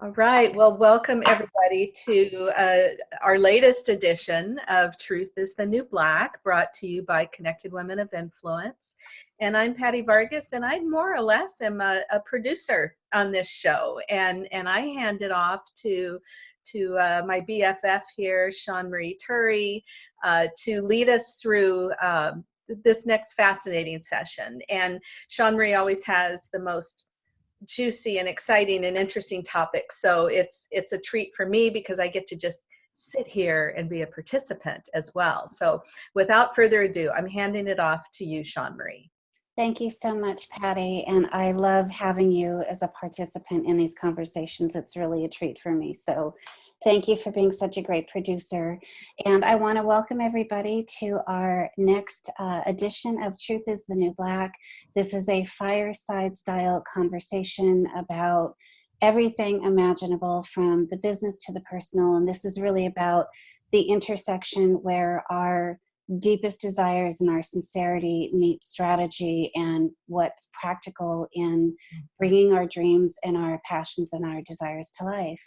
All right. Well, welcome everybody to uh, our latest edition of Truth is the New Black, brought to you by Connected Women of Influence. And I'm Patty Vargas, and I more or less am a, a producer on this show. And, and I hand it off to, to uh, my BFF here, Sean Marie Turry, uh, to lead us through um, this next fascinating session. And Sean Marie always has the most juicy and exciting and interesting topics. So it's it's a treat for me because I get to just sit here and be a participant as well. So without further ado, I'm handing it off to you, Sean Marie. Thank you so much, Patty. And I love having you as a participant in these conversations. It's really a treat for me. So Thank you for being such a great producer. And I want to welcome everybody to our next uh, edition of Truth is the New Black. This is a fireside style conversation about everything imaginable from the business to the personal. And this is really about the intersection where our deepest desires and our sincerity meet strategy and what's practical in bringing our dreams and our passions and our desires to life.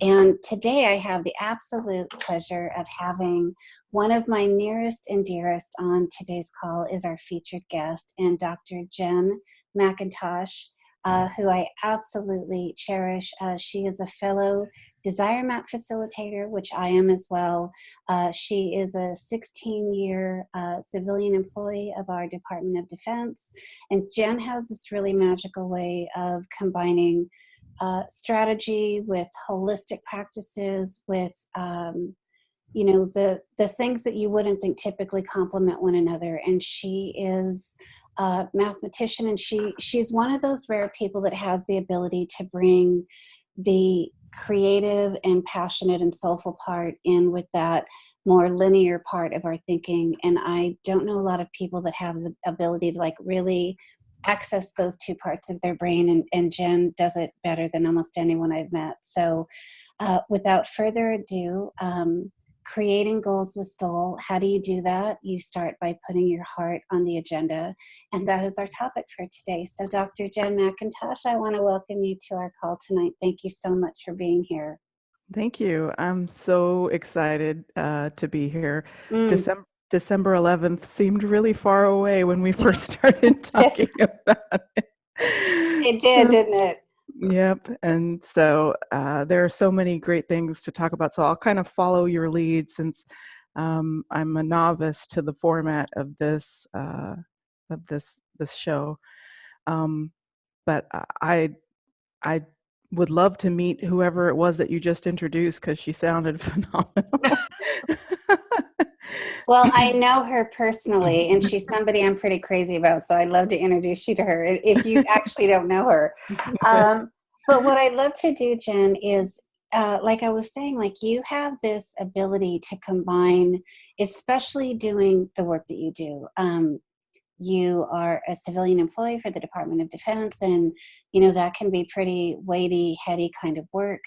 And today I have the absolute pleasure of having one of my nearest and dearest on today's call is our featured guest and Dr. Jen McIntosh uh, who I absolutely cherish. Uh, she is a fellow Desire Map facilitator, which I am as well. Uh, she is a 16 year uh, civilian employee of our Department of Defense. And Jen has this really magical way of combining uh, strategy with holistic practices, with um, you know the the things that you wouldn't think typically complement one another and she is a mathematician and she she's one of those rare people that has the ability to bring the creative and passionate and soulful part in with that more linear part of our thinking and i don't know a lot of people that have the ability to like really access those two parts of their brain and, and jen does it better than almost anyone i've met. So uh, without further ado um, creating goals with soul. How do you do that? You start by putting your heart on the agenda. And that is our topic for today. So, Dr. Jen McIntosh, I want to welcome you to our call tonight. Thank you so much for being here. Thank you. I'm so excited uh, to be here. Mm. December, December 11th seemed really far away when we first started talking about it. It did, didn't it? Yep. And so uh, there are so many great things to talk about. So I'll kind of follow your lead since um, I'm a novice to the format of this uh, of this this show. Um, but I I would love to meet whoever it was that you just introduced because she sounded phenomenal. well, I know her personally, and she's somebody I'm pretty crazy about. So I'd love to introduce you to her if you actually don't know her. Um, but what I'd love to do, Jen, is uh, like I was saying, like you have this ability to combine, especially doing the work that you do. Um, you are a civilian employee for the Department of Defense, and you know that can be pretty weighty, heady kind of work.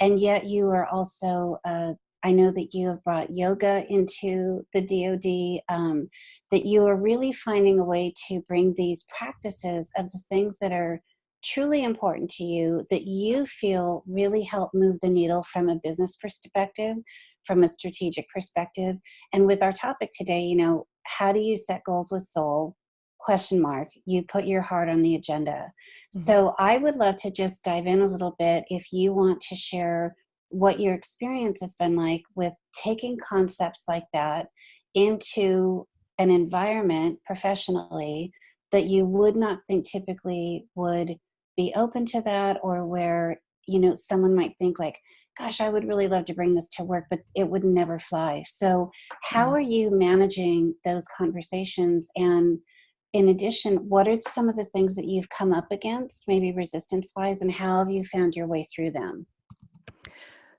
And yet, you are also uh, I know that you have brought yoga into the DoD, um, that you are really finding a way to bring these practices of the things that are truly important to you, that you feel really help move the needle from a business perspective, from a strategic perspective. And with our topic today, you know, how do you set goals with soul? Question mark. You put your heart on the agenda. Mm-hmm. So I would love to just dive in a little bit if you want to share what your experience has been like with taking concepts like that into an environment professionally that you would not think typically would be open to that or where you know someone might think like gosh i would really love to bring this to work but it would never fly. So how mm. are you managing those conversations? And in addition what are some of the things that you've come up against maybe resistance wise and how have you found your way through them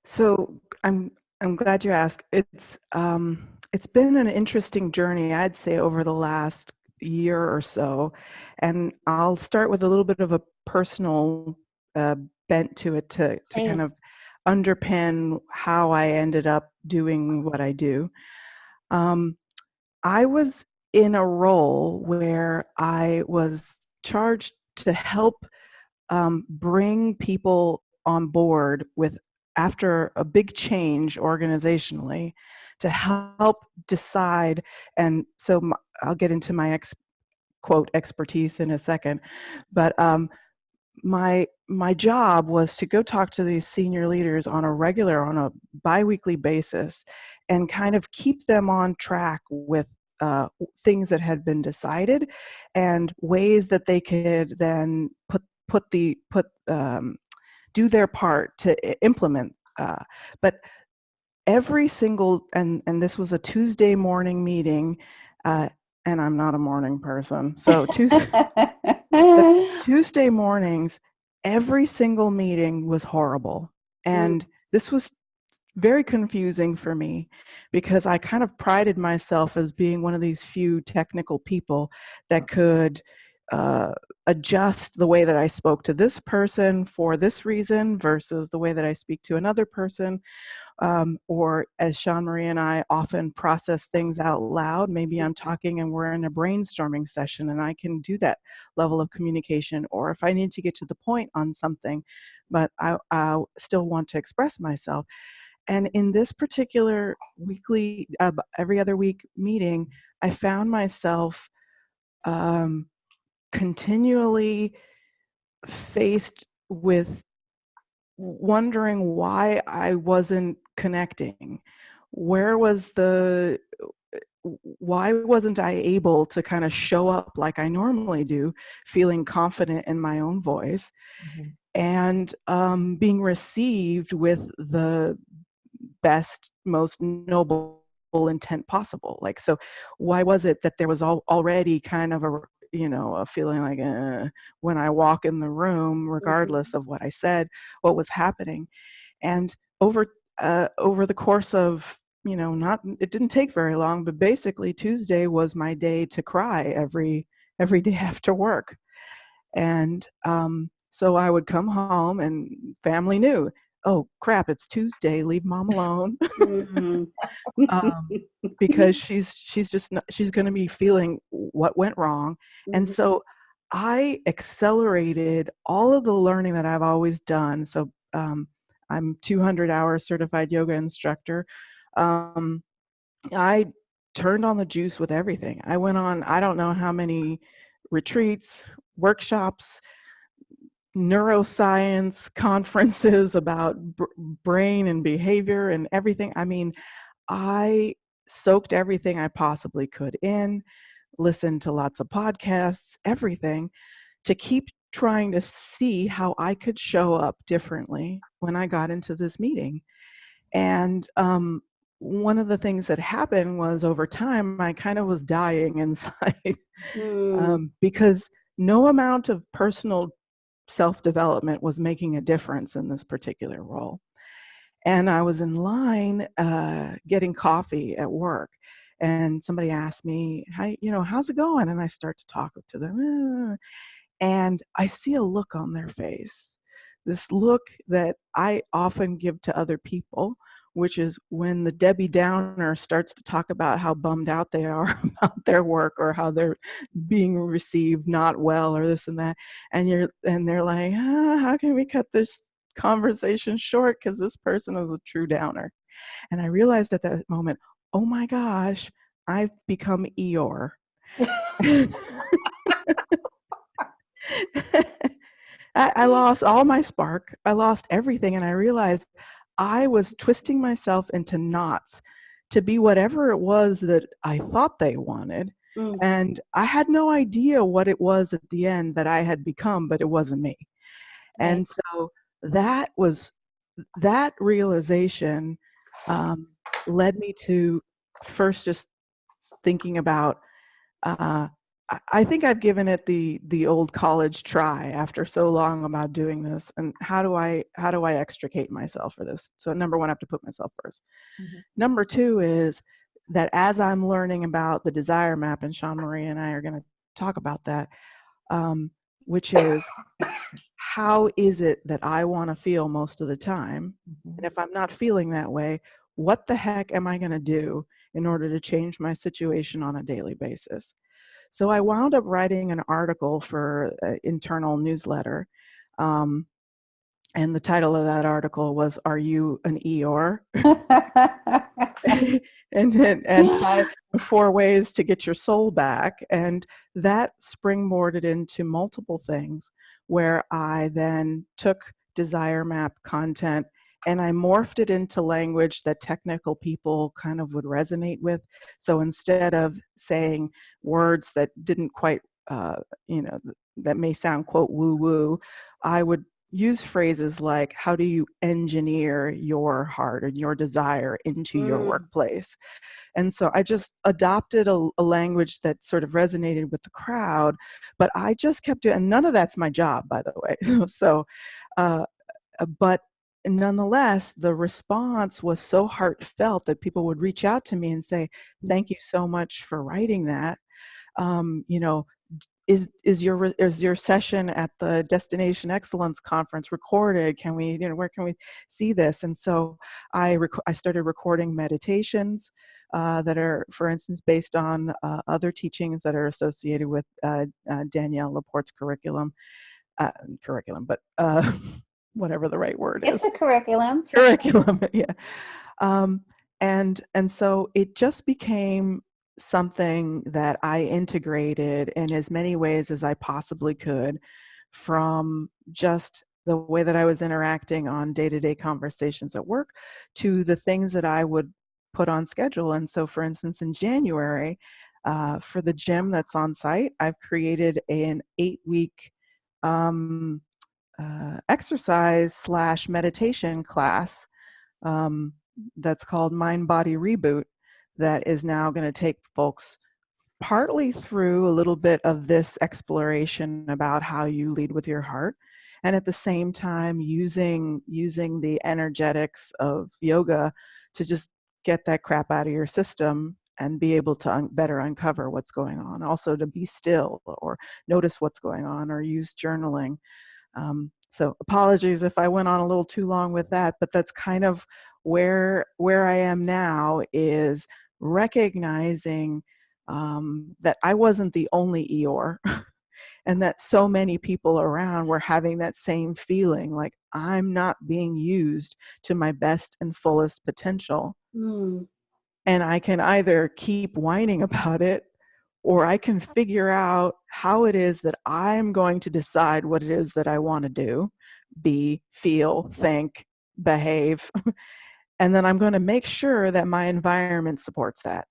so I'm I'm glad you asked. It's um, it's been an interesting journey, I'd say, over the last year or so, and I'll start with a little bit of a personal uh, bent to it to to kind of underpin how I ended up doing what I do. Um, I was in a role where I was charged to help um, bring people on board with after a big change organizationally to help decide and so my, i'll get into my ex quote expertise in a second but um, my my job was to go talk to these senior leaders on a regular on a biweekly basis and kind of keep them on track with uh, things that had been decided and ways that they could then put put the put um, do their part to implement uh, but every single and and this was a tuesday morning meeting uh, and i'm not a morning person so tuesday tuesday mornings every single meeting was horrible and mm. this was very confusing for me because I kind of prided myself as being one of these few technical people that could uh, adjust the way that I spoke to this person for this reason versus the way that I speak to another person. Um, or as Sean Marie and I often process things out loud, maybe I'm talking and we're in a brainstorming session and I can do that level of communication. Or if I need to get to the point on something, but I, I still want to express myself. And in this particular weekly, uh, every other week meeting, I found myself um, continually faced with wondering why I wasn't connecting. Where was the, why wasn't I able to kind of show up like I normally do, feeling confident in my own voice? Mm-hmm. and um, being received with the best, most noble intent possible. Like, so why was it that there was all, already kind of a, you know, a feeling like uh, when I walk in the room, regardless mm-hmm. of what I said, what was happening, and over uh, over the course of you know not it didn't take very long but basically tuesday was my day to cry every every day after work and um, so i would come home and family knew oh crap it's tuesday leave mom alone. Mm-hmm. um, because she's she's just not, she's going to be feeling what went wrong. Mm-hmm. and so i accelerated all of the learning that i've always done. So um, i'm 200 hour certified yoga instructor. Um, i turned on the juice with everything. I went on i don't know how many retreats workshops neuroscience conferences about brain and behavior and everything. I mean, I soaked everything I possibly could in, listened to lots of podcasts, everything to keep trying to see how I could show up differently when I got into this meeting. And um, one of the things that happened was over time, I kind of was dying inside mm. um, because no amount of personal self development was making a difference in this particular role. And I was in line uh, getting coffee at work, and somebody asked me, "How you know how's it going?" And I start to talk to them, and I see a look on their face, this look that I often give to other people, which is when the Debbie Downer starts to talk about how bummed out they are about their work or how they're being received not well or this and that, and you're and they're like, ah, how can we cut this conversation short because this person is a true downer, and I realized at that moment, oh my gosh, I've become Eeyore. I, I lost all my spark. I lost everything, and I realized I was twisting myself into knots to be whatever it was that I thought they wanted. Mm. And I had no idea what it was at the end that I had become, but it wasn't me. Right. And so that was that realization um, led me to first just thinking about uh, I think I've given it the the old college try after so long about doing this. And how do I how do I extricate myself for this? So number one, I have to put myself 1st mm-hmm. Number two is that as I'm learning about the desire map, and Sean Marie and I are going to talk about that, um, which is how is it that I want to feel most of the time? Mm-hmm. And if I'm not feeling that way, what the heck am I going to do in order to change my situation on a daily basis? So I wound up writing an article for an internal newsletter. Um, and the title of that article was "Are You an Eeyore?" and and, and five, four ways to get your soul back, and that springboarded into multiple things, where I then took desire map content and I morphed it into language that technical people kind of would resonate with. So instead of saying words that didn't quite, uh, you know, that may sound quote woo woo, I would use phrases like how do you engineer your heart and your desire into mm. your workplace and so i just adopted a, a, language that sort of resonated with the crowd but i just kept doing and none of that's my job by the way so uh, uh, but nonetheless the response was so heartfelt that people would reach out to me and say thank you so much for writing that. Um, you know is is your is your session at the destination excellence conference recorded? Can we you know where can we see this? And so i i started recording meditations uh, that are for instance based on uh, other teachings that are associated with uh, uh danielle laporte's curriculum uh, curriculum but uh, whatever the right word it's is. it's a curriculum. Curriculum yeah. Um, and and so it just became something that I integrated in as many ways as I possibly could from just the way that I was interacting on day to day conversations at work to the things that I would put on schedule. And so, for instance, in January, uh, for the gym that's on site, I've created an eight week um, uh, exercise slash meditation class um, that's called Mind Body Reboot that is now going to take folks partly through a little bit of this exploration about how you lead with your heart and at the same time using using the energetics of yoga to just get that crap out of your system and be able to un- better uncover what's going on. Also to be still or notice what's going on or use journaling um, so apologies if i went on a little too long with that but that's kind of where where i am now is recognizing um, that I wasn't the only Eeyore and that so many people around were having that same feeling like I'm not being used to my best and fullest potential. Mm. And I can either keep whining about it or I can figure out how it is that I'm going to decide what it is that I want to do, be, feel, mm-hmm. think, behave. and then i'm going to make sure that my environment supports that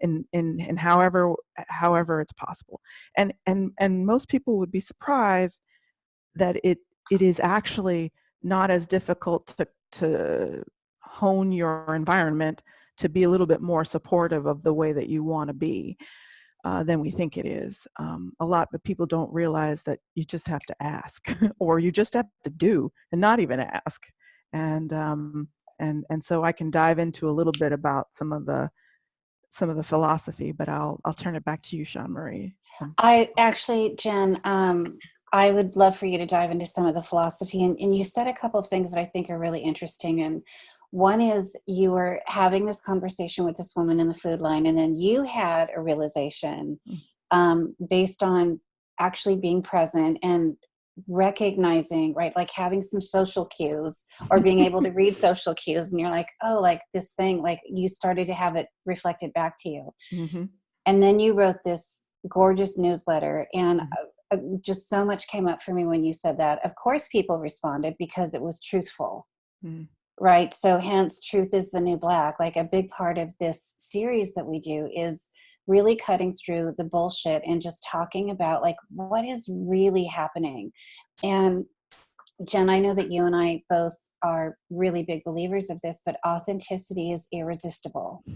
in in in however however it's possible and and and most people would be surprised that it it is actually not as difficult to to hone your environment to be a little bit more supportive of the way that you want to be uh, than we think it is um, a lot but people don't realize that you just have to ask or you just have to do and not even ask and um, and and so I can dive into a little bit about some of the some of the philosophy, but I'll I'll turn it back to you, Sean Marie. I actually, Jen, um, I would love for you to dive into some of the philosophy, and, and you said a couple of things that I think are really interesting. And one is you were having this conversation with this woman in the food line, and then you had a realization mm. um, based on actually being present and recognizing right like having some social cues or being able to read social cues and you're like oh like this thing like you started to have it reflected back to you mm-hmm. and then you wrote this gorgeous newsletter and mm-hmm. uh, just so much came up for me when you said that of course people responded because it was truthful mm. Right so hence truth is the new black like a big part of this series that we do is really cutting through the bullshit and just talking about like what is really happening. And Jen, I know that you and I both are really big believers of this, but authenticity is irresistible.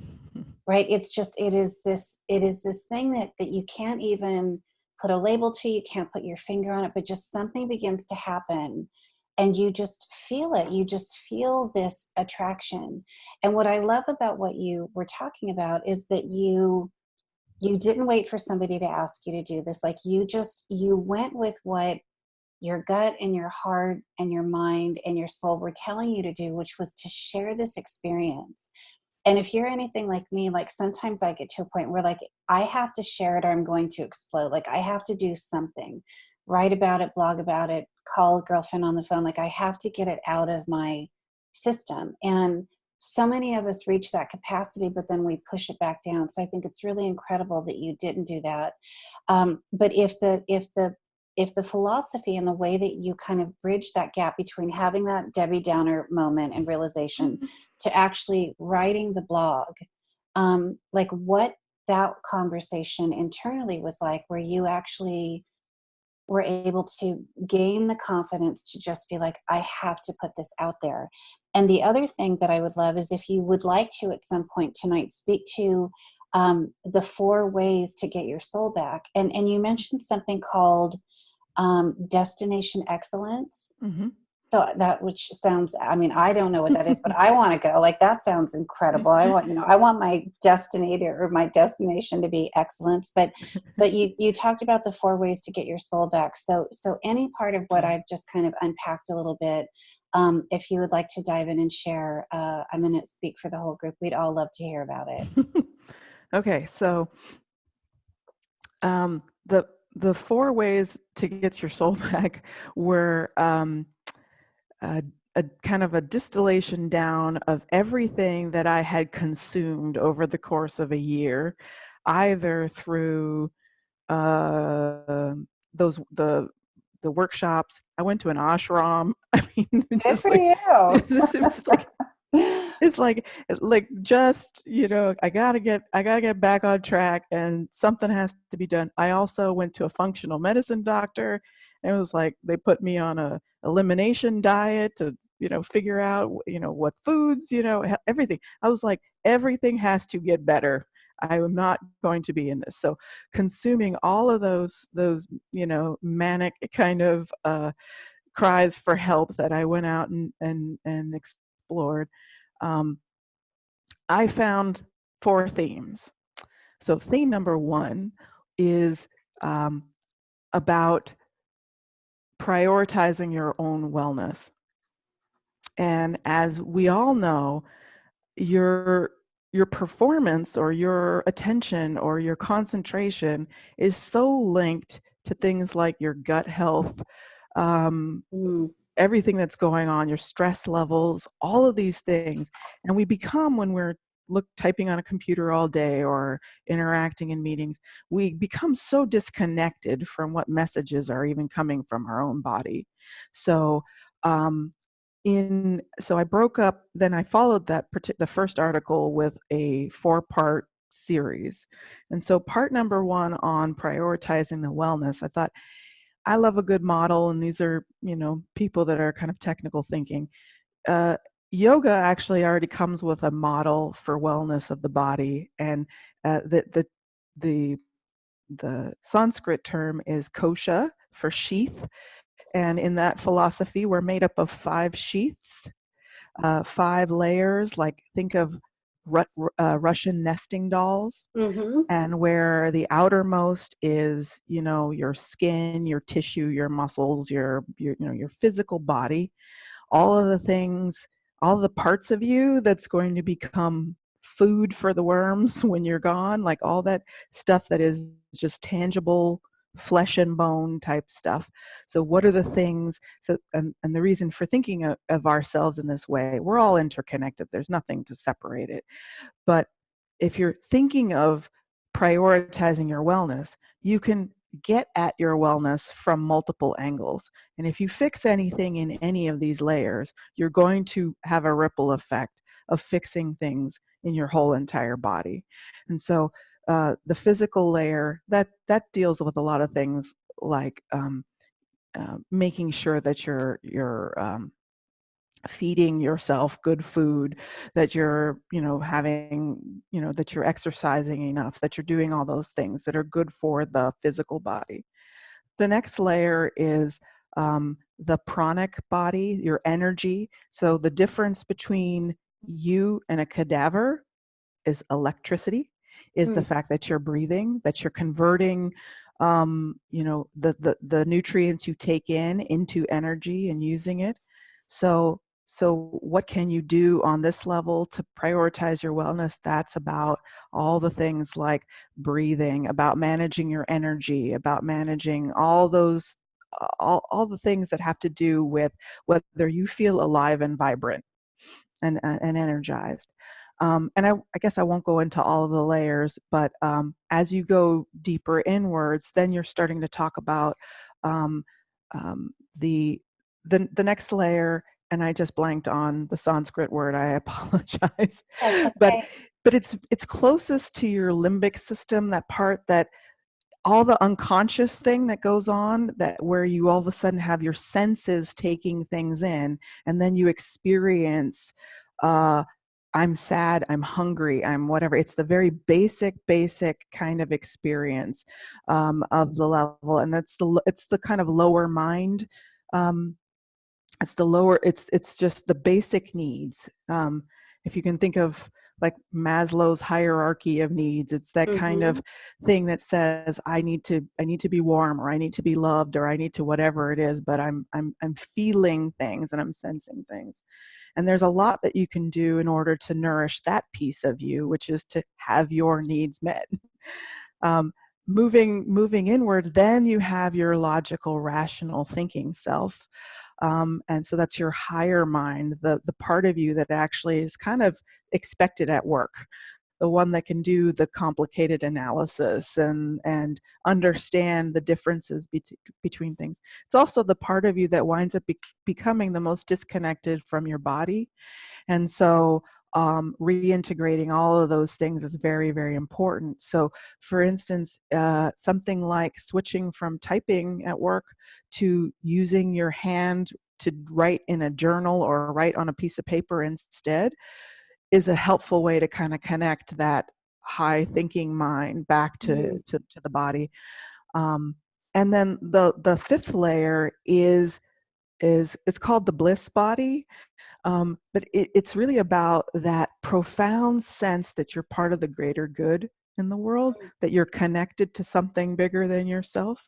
Right? It's just it is this it is this thing that that you can't even put a label to, you can't put your finger on it, but just something begins to happen and you just feel it. You just feel this attraction. And what I love about what you were talking about is that you you didn't wait for somebody to ask you to do this like you just you went with what your gut and your heart and your mind and your soul were telling you to do which was to share this experience and if you're anything like me like sometimes i get to a point where like i have to share it or i'm going to explode like i have to do something write about it, blog about it, call a girlfriend on the phone. Like I have to get it out of my system. And so many of us reach that capacity, but then we push it back down. So I think it's really incredible that you didn't do that. Um, but if the if the if the philosophy and the way that you kind of bridge that gap between having that Debbie Downer moment and realization to actually writing the blog, um, like what that conversation internally was like, where you actually were able to gain the confidence to just be like, I have to put this out there. And the other thing that I would love is if you would like to at some point tonight speak to um, the four ways to get your soul back. And, and you mentioned something called um, destination excellence. Mm-hmm. So that which sounds, I mean, I don't know what that is, but I want to go. Like that sounds incredible. I want, you know, I want my destinator or my destination to be excellence. But, but you you talked about the four ways to get your soul back. So so any part of what I've just kind of unpacked a little bit, um, if you would like to dive in and share, uh, I'm going to speak for the whole group. We'd all love to hear about it. okay, so um, the the four ways to get your soul back were um, a, a, kind of a distillation down of everything that I had consumed over the course of a year, either through uh, those the the workshops. I went to an ashram. I mean, Good for like, you. It was like it's like like just you know i gotta get i gotta get back on track and something has to be done i also went to a functional medicine doctor and it was like they put me on a elimination diet to you know figure out you know what foods you know everything. I was like everything has to get better. I am not going to be in this. So consuming all of those those you know manic kind of uh cries for help that i went out and and and explored um, I found four themes. So, theme number one is um, about prioritizing your own wellness. And as we all know, your your performance or your attention or your concentration is so linked to things like your gut health, um, Mm. everything that's going on, your stress levels, all of these things. And we become, when we're look typing on a computer all day or interacting in meetings, we become so disconnected from what messages are even coming from our own body. So um, in so I broke up. Then I followed that the first article with a four part series, and so part number one on prioritizing the wellness. I thought I love a good model, and these are you know people that are kind of technical thinking. Uh, yoga actually already comes with a model for wellness of the body, and uh, the the the the Sanskrit term is kosha for sheath, and in that philosophy, we're made up of five sheaths, uh, five layers. Like think of Ru- uh, Russian nesting dolls Mm-hmm. and where the outermost is you know your skin your tissue your muscles your, your you know your physical body all of the things all the parts of you that's going to become food for the worms when you're gone like all that stuff that is just tangible flesh and bone type stuff. So what are the things so and, and the reason for thinking of, of ourselves in this way we're all interconnected there's nothing to separate it. But if you're thinking of prioritizing your wellness, you can get at your wellness from multiple angles. And if you fix anything in any of these layers, you're going to have a ripple effect of fixing things in your whole entire body. And so uh, the physical layer that that deals with a lot of things like um, uh, making sure that you're you're um, feeding yourself good food that you're you know having you know that you're exercising enough that you're doing all those things that are good for the physical body. The next layer is um, the pranic body your energy. So the difference between you and a cadaver is electricity is the Mm. fact that you're breathing that you're converting um, you know the, the the nutrients you take in into energy and using it. So so what can you do on this level to prioritize your wellness that's about all the things like breathing about managing your energy about managing all those all, all the things that have to do with whether you feel alive and vibrant and, and energized. Um, and I, I, guess I won't go into all of the layers, but um, as you go deeper inwards, then you're starting to talk about um, um the, the the next layer. And I just blanked on the Sanskrit word. I apologize, okay. but but it's it's closest to your limbic system, that part that all the unconscious thing that goes on that where you all of a sudden have your senses taking things in and then you experience uh i'm sad i'm hungry i'm whatever it's the very basic basic kind of experience um, of the level and that's the it's the kind of lower mind um, it's the lower it's it's just the basic needs um, if you can think of like Maslow's hierarchy of needs. It's that mm-hmm. kind of thing that says I need to I need to be warm or I need to be loved or I need to whatever it is, but I'm I'm I'm feeling things and I'm sensing things. And there's a lot that you can do in order to nourish that piece of you, which is to have your needs met. Um, moving moving inward, then you have your logical, rational thinking self. Um, and so that's your higher mind, the, the part of you that actually is kind of expected at work, the one that can do the complicated analysis and, and understand the differences be between things. It's also the part of you that winds up be becoming the most disconnected from your body. And so um, reintegrating all of those things is very, very important. So, for instance, uh, something like switching from typing at work to using your hand to write in a journal or write on a piece of paper instead is a helpful way to kind of connect that high thinking mind back to, mm-hmm. to, to, the body. Um, and then the, the fifth layer is is it's called the bliss body um, but it, it's really about that profound sense that you're part of the greater good in the world mm. that you're connected to something bigger than yourself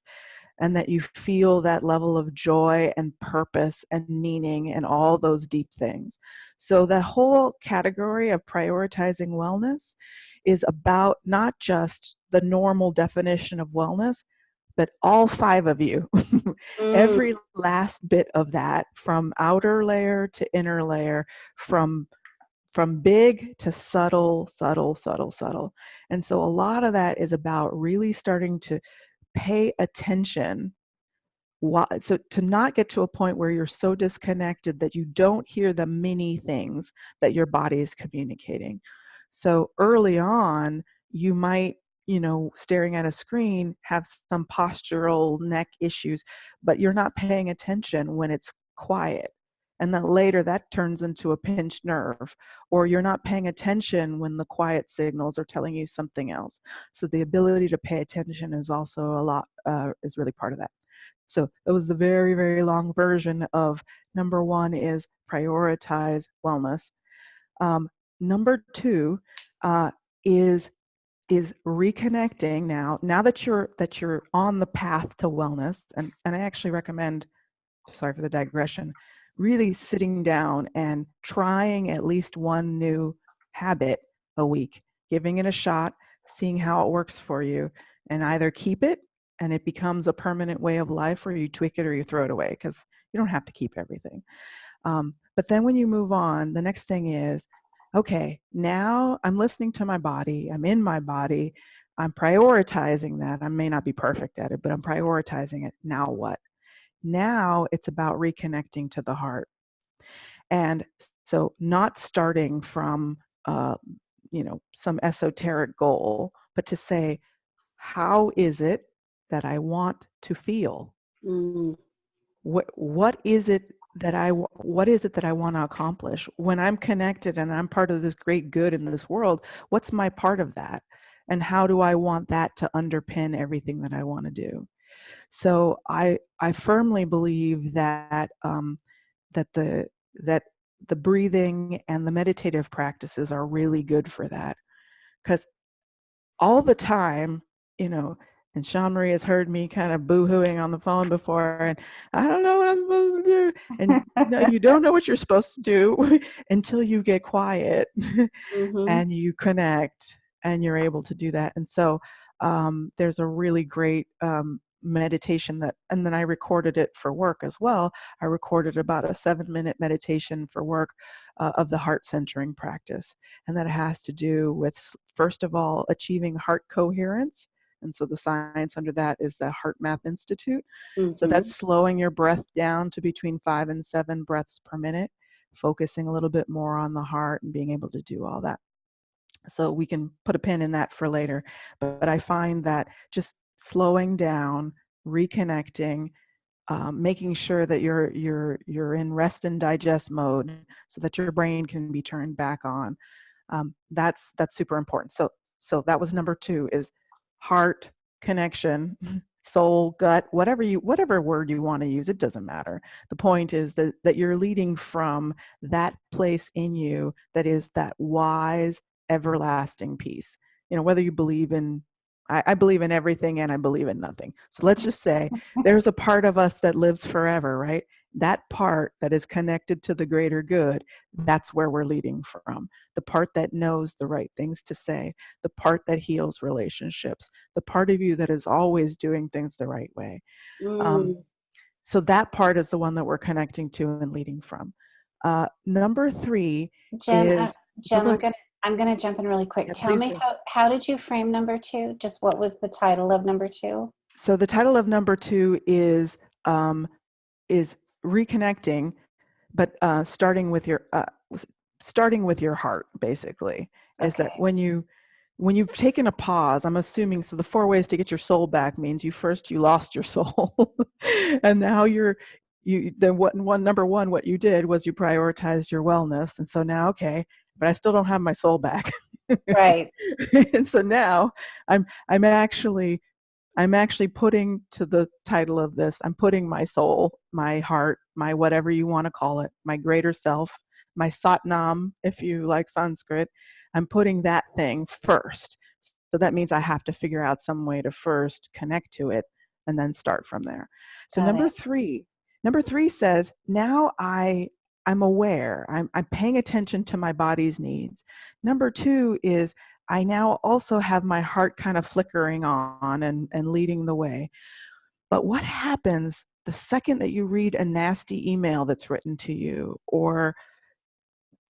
and that you feel that level of joy and purpose and meaning and all those deep things so the whole category of prioritizing wellness is about not just the normal definition of wellness but all five of you, mm. every last bit of that from outer layer to inner layer, from from big to subtle, subtle, subtle, subtle. And so a lot of that is about really starting to pay attention why, so to not get to a point where you're so disconnected that you don't hear the many things that your body is communicating so early on you might you know, staring at a screen have some postural neck issues, but you're not paying attention when it's quiet. And then later that turns into a pinched nerve, or you're not paying attention when the quiet signals are telling you something else. So the ability to pay attention is also a lot, uh, is really part of that. So that was the very, very long version of number one is prioritize wellness. Um, number two uh, is is reconnecting now now that you're that you're on the path to wellness and and i actually recommend sorry for the digression really sitting down and trying at least one new habit a week giving it a shot seeing how it works for you and either keep it and it becomes a permanent way of life or you tweak it or you throw it away because you don't have to keep everything. Um, but then when you move on the next thing is okay, now I'm listening to my body, I'm in my body, I'm prioritizing that. I may not be perfect at it, but I'm prioritizing it. Now what? Now it's about reconnecting to the heart. And so not starting from, uh, you know, some esoteric goal, but to say, how is it that I want to feel? Mm. What, what is it that I what is it that I want to accomplish? When I'm connected and I'm part of this great good in this world what's my part of that? And how do I want that to underpin everything that I want to do? So I I firmly believe that um, that the that the breathing and the meditative practices are really good for that. Because all the time you know and Sean Marie has heard me kind of boo-hooing on the phone before, and I don't know what I'm supposed to do. And no, you don't know what you're supposed to do until you get quiet mm-hmm. and you connect, and you're able to do that. And so um, there's a really great um, meditation that, and then I recorded it for work as well. I recorded about a seven minute meditation for work uh, of the heart centering practice. And that has to do with, first of all, achieving heart coherence. And so the science under that is the Heart Math Institute. Mm-hmm. So that's slowing your breath down to between five and seven breaths per minute, focusing a little bit more on the heart and being able to do all that. So we can put a pin in that for later. But, but I find that just slowing down, reconnecting, um, making sure that you're you're you're in rest and digest mode so that your brain can be turned back on. Um, that's that's super important. So so that was number two is heart connection soul gut whatever you whatever word you want to use it doesn't matter. The point is that that you're leading from that place in you that is that wise everlasting peace. You know whether you believe in I, I believe in everything and i believe in nothing. So let's just say there's a part of us that lives forever right that part that is connected to the greater good that's where we're leading from the part that knows the right things to say the part that heals relationships the part of you that is always doing things the right way Mm. um, so that part is the one that we're connecting to and leading from uh, number three Jen, uh, is Jen, I'm gonna I'm gonna jump in really quick. Yeah, Tell me do. how how did you frame number two? Just what was the title of number two? so the title of number two is um, is reconnecting but uh, starting with your uh, starting with your heart basically is that when you when you've taken a pause i'm assuming so the four ways to get your soul back means you first you lost your soul and now you're you then what one number one what you did was you prioritized your wellness and so now okay but i still don't have my soul back Right. and so now i'm i'm actually i'm actually putting to the title of this i'm putting my soul my heart my whatever you want to call it my greater self my satnam if you like sanskrit i'm putting that thing first. So that means i have to figure out some way to first connect to it and then start from there. So Got number it. three number three says now i i'm aware I'm, I'm paying attention to my body's needs. Number two is I now also have my heart kind of flickering on and, and leading the way. But what happens the second that you read a nasty email that's written to you or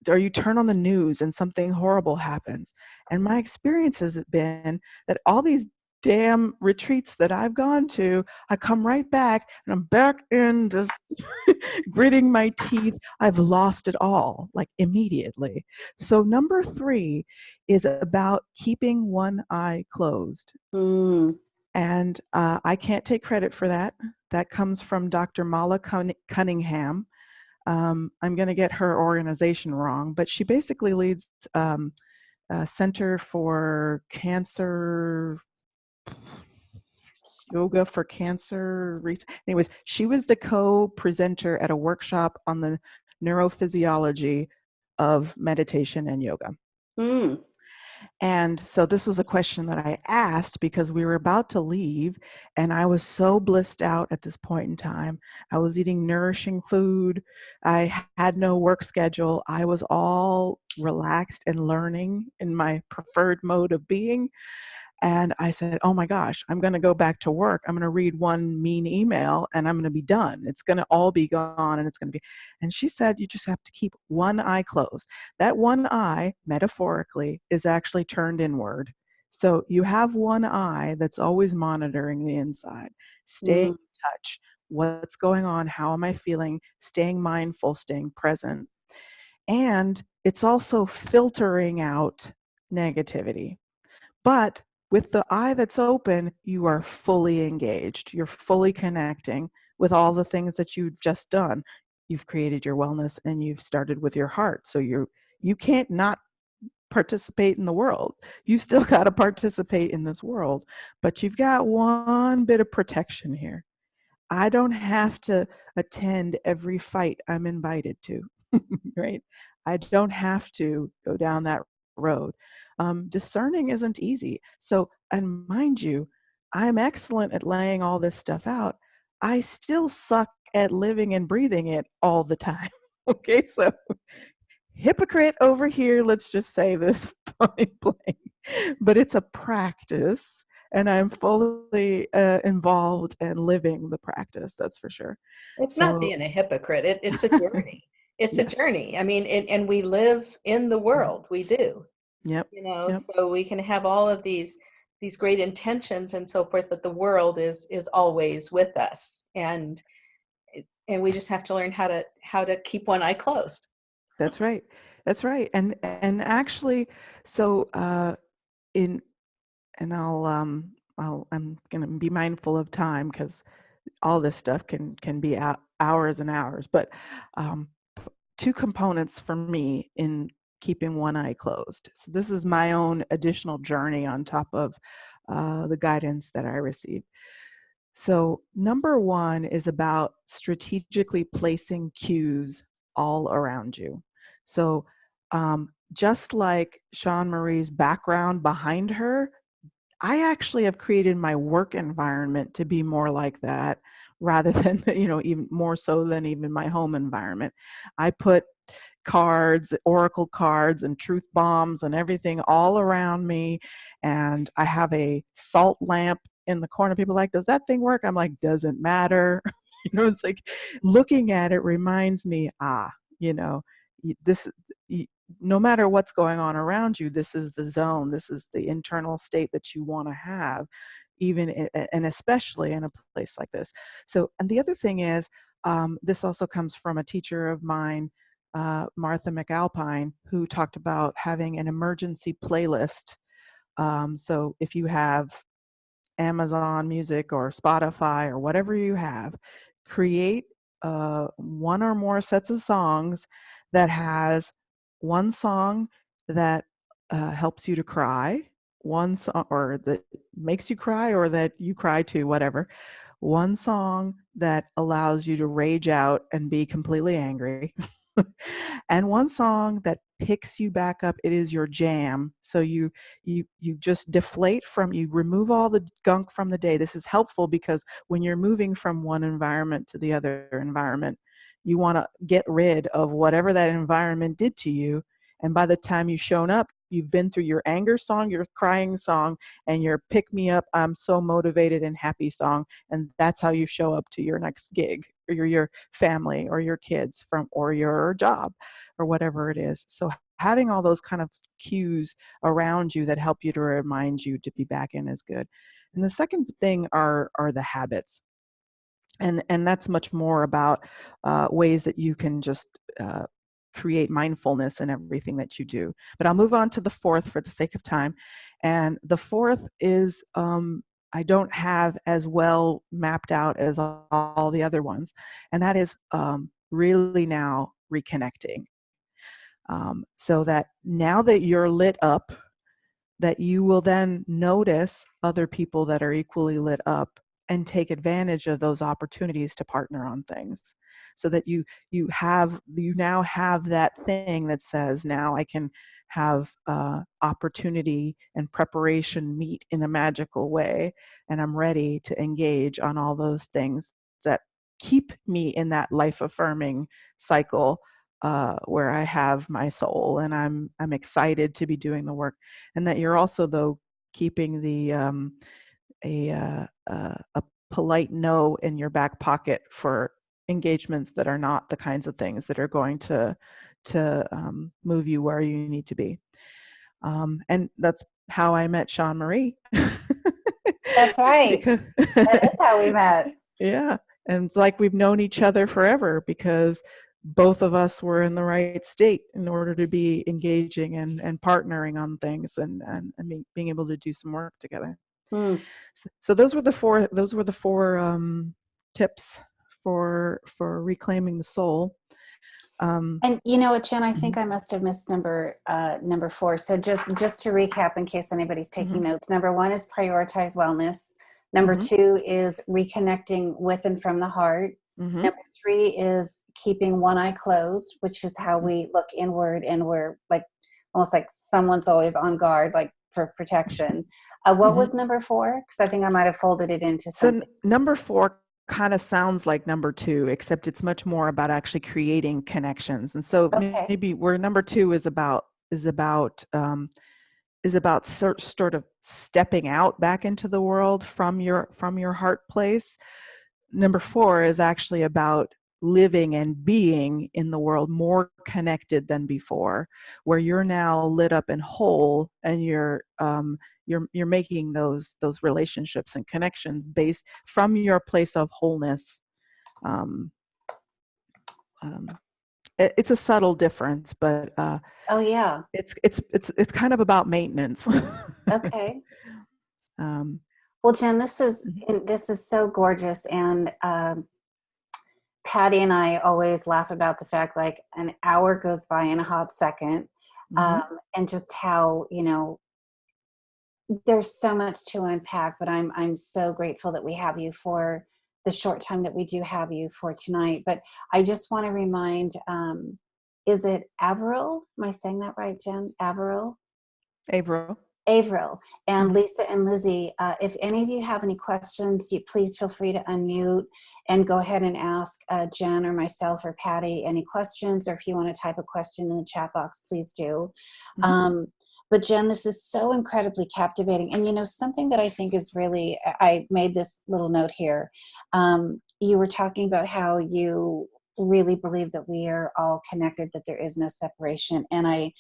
or you turn on the news and something horrible happens? And my experience has been that all these damn retreats that I've gone to, I come right back and I'm back in this gritting my teeth. I've lost it all, like immediately. So, number three is about keeping one eye closed. Mm. And uh, I can't take credit for that. That comes from Dr. Mala Cunn- Cunningham. Um, I'm going to get her organization wrong, but she basically leads um, a Center for Cancer yoga for cancer. Anyways, she was the co-presenter at a workshop on the neurophysiology of meditation and yoga. Mm. And so this was a question that I asked because we were about to leave and I was so blissed out at this point in time. I was eating nourishing food. I had no work schedule. I was all relaxed and learning in my preferred mode of being. And I said, Oh my gosh, I'm going to go back to work. I'm going to read one mean email and I'm going to be done. It's going to all be gone and it's going to be. And she said, You just have to keep one eye closed. That one eye, metaphorically, is actually turned inward. So you have one eye that's always monitoring the inside, staying mm. in touch. What's going on? How am I feeling? Staying mindful, staying present. And it's also filtering out negativity. But with the eye that's open, you are fully engaged. You're fully connecting with all the things that you've just done. You've created your wellness and you've started with your heart. So you're you can't not participate in the world. You still got to participate in this world, but you've got one bit of protection here. I don't have to attend every fight I'm invited to, right? I don't have to go down that road. Um, discerning isn't easy. So, and mind you, I'm excellent at laying all this stuff out. I still suck at living and breathing it all the time. Okay, so hypocrite over here, let's just say this point blank. But it's a practice and I'm fully uh, involved and living the practice. That's for sure. It's So- not being a hypocrite. It, it's a journey. It's Yes. a journey. I mean, and, and we live in the world. We do. Yep. You know, Yep. so we can have all of these these great intentions and so forth, but the world is is always with us, and and we just have to learn how to how to keep one eye closed. That's right. That's right. And and actually, so uh, in and I'll um I'll I'm gonna be mindful of time because all this stuff can can be hou- hours and hours. But um, two components for me in keeping one eye closed. So this is my own additional journey on top of uh, the guidance that I received. So number one is about strategically placing cues all around you. So um, just like Sean Marie's background behind her, I actually have created my work environment to be more like that rather than, you know, even more so than even my home environment. I put cards, oracle cards, and truth bombs and everything all around me. And I have a salt lamp in the corner. People like, does that thing work? I'm like, doesn't matter. you know, it's like looking at it reminds me, ah, you know, this, no matter what's going on around you, this is the zone, this is the internal state that you want to have, even and especially in a place like this. So, and the other thing is, um, this also comes from a teacher of mine, uh, Martha McAlpine, who talked about having an emergency playlist. Um, so, if you have Amazon Music or Spotify or whatever you have, create uh, one or more sets of songs that has one song that uh, helps you to cry, one song or that makes you cry or that you cry to, whatever. One song that allows you to rage out and be completely angry. and one song that picks you back up it is your jam so you you you just deflate from you remove all the gunk from the day this is helpful because when you're moving from one environment to the other environment you want to get rid of whatever that environment did to you and by the time you've shown up you've been through your anger song your crying song and your pick me up i'm so motivated and happy song and that's how you show up to your next gig or your, your family or your kids from or your job or whatever it is. So having all those kind of cues around you that help you to remind you to be back in is good. And the second thing are are the habits. And and that's much more about uh, ways that you can just uh, create mindfulness in everything that you do but i'll move on to the fourth for the sake of time and the fourth is um, i don't have as well mapped out as all, the other ones and that is um, really now reconnecting. Um, so that now that you're lit up that you will then notice other people that are equally lit up and take advantage of those opportunities to partner on things so that you you have you now have that thing that says now i can have uh, opportunity and preparation meet in a magical way and i'm ready to engage on all those things that keep me in that life affirming cycle uh, where i have my soul and i'm i'm excited to be doing the work. And that you're also though keeping the um, a uh, uh, a polite no in your back pocket for engagements that are not the kinds of things that are going to to um, move you where you need to be um, and that's how i met sean marie That's right. Because- That is how we met. yeah and it's like we've known each other forever because both of us were in the right state in order to be engaging and, and partnering on things and, and, and being able to do some work together Hmm. so, so those were the four those were the four um, tips for for reclaiming the soul um, And you know what, Jen, I think I must have missed number uh, number four. So just just to recap, in case anybody's taking notes, number one is prioritize wellness. Number Mhm. two is reconnecting with and from the heart. mhm, Number three is keeping one eye closed, which is how we look inward and we're like almost like someone's always on guard, like for protection. Uh, what Mhm. was number four? Because I think I might have folded it into so something. n- number four kind of sounds like number two except it's much more about actually creating connections and so Okay. maybe where number two is about is about um, is about sort, sort of stepping out back into the world from your from your heart place number four is actually about living and being in the world more connected than before where you're now lit up and whole and you're um, you're you're making those those relationships and connections based from your place of wholeness um, um, it, it's a subtle difference but uh, Oh, yeah. it's it's it's it's kind of about maintenance Okay. um, Well, Jen, this is Mhm. this is so gorgeous, and um, Patty and I always laugh about the fact like an hour goes by in a hot 2nd mhm. um, and just how you know there's so much to unpack. But I'm I'm so grateful that we have you for the short time that we do have you for tonight. But I just want to remind, um, is it Averill? Am I saying that right, Jen? Averill? Averill. Avril and Mhm. Lisa and Lizzie, uh, if any of you have any questions, you please feel free to unmute and go ahead and ask uh, Jen or myself or Patty any questions, or if you want to type a question in the chat box, please do. Mhm. Um, but Jen, this is so incredibly captivating. And you know, something that I think is really, I made this little note here. Um, you were talking about how you really believe that we are all connected, that there is no separation. And I,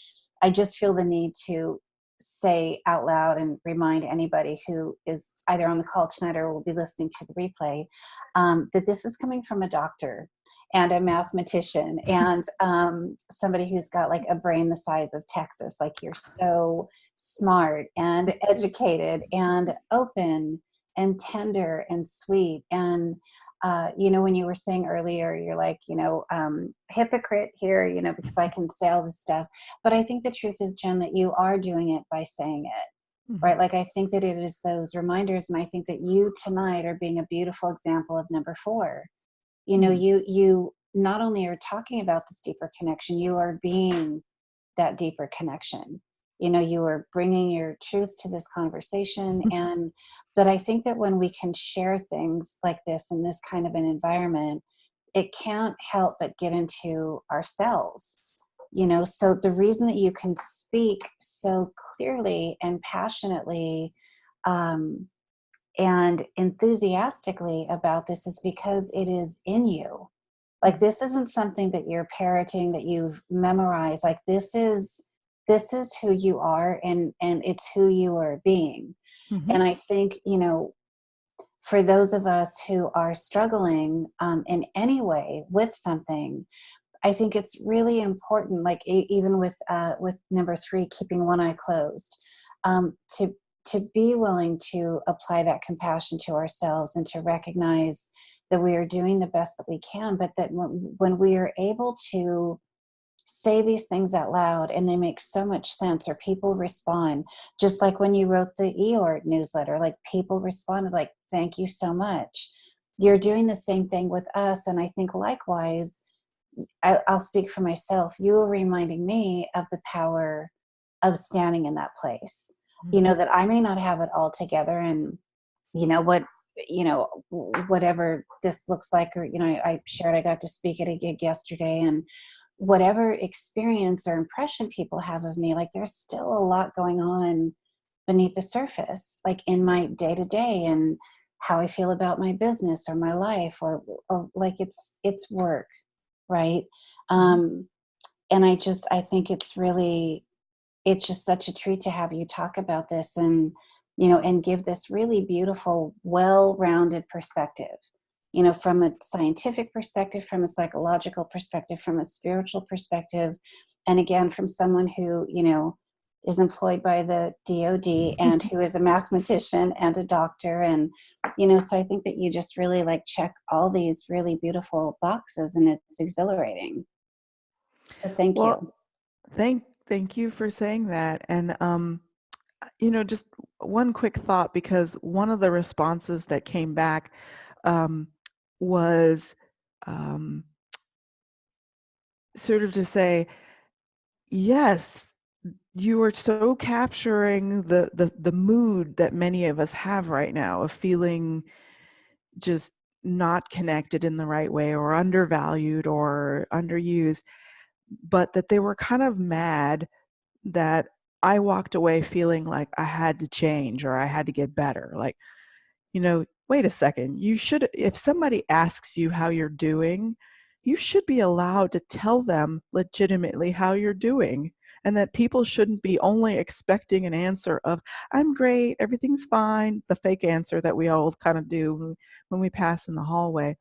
I just feel the need to say out loud and remind anybody who is either on the call tonight or will be listening to the replay um, that this is coming from a doctor and a mathematician and um, somebody who's got like a brain the size of Texas. Like you're so smart and educated and open and tender and sweet and uh, you know when you were saying earlier you're like you know um, hypocrite here you know because i can say all this stuff but I think the truth is, Jen, that you are doing it by saying it, Mhm. right? Like, I think that it is those reminders. And I think that you tonight are being a beautiful example of number four. You know, Mhm. you, you not only are talking about this deeper connection, you are being that deeper connection. You know, you are bringing your truth to this conversation. and, but I think that when we can share things like this in this kind of an environment, it can't help but get into ourselves you know? So the reason that you can speak so clearly and passionately um, and enthusiastically about this is because it is in you. Like this isn't something that you're parroting that you've memorized. Like this is this is who you are and and it's who you are being Mhm. and i think you know for those of us who are struggling um, in any way with something I think it's really important, like even with uh, with number three, keeping one eye closed, um, to to be willing to apply that compassion to ourselves and to recognize that we are doing the best that we can, but that when, when we are able to say these things out loud and they make so much sense or people respond just like when you wrote the eort newsletter like people responded like thank you so much you're doing the same thing with us and i think likewise I, I'll speak for myself. You were reminding me of the power of standing in that place. You know, mm-hmm. that I may not have it all together and, you know, what, you know, whatever this looks like, or, you know, I shared I got to speak at a gig yesterday and whatever experience or impression people have of me, like there's still a lot going on beneath the surface, like in my day to day and how I feel about my business or my life or, or like it's, it's work right? Um and i just i think it's really it's just such a treat to have you talk about this and you know and give this really beautiful well-rounded perspective you know from a scientific perspective from a psychological perspective from a spiritual perspective and again from someone who you know is employed by the DoD and who is a mathematician and a doctor and you know so I think that you just really like check all these really beautiful boxes and it's exhilarating so thank Well, you Thank thank you for saying that. And um, you know, just one quick thought because one of the responses that came back um, was um, sort of to say, yes, you are so capturing the the the mood that many of us have right now of feeling just not connected in the right way or undervalued or underused but that they were kind of mad that I walked away feeling like I had to change or I had to get better. Like, you know, wait a second, you should, if somebody asks you how you're doing, you should be allowed to tell them legitimately how you're doing and that people shouldn't be only expecting an answer of i'm great everything's fine the fake answer that we all kind of do when we pass in the hallway.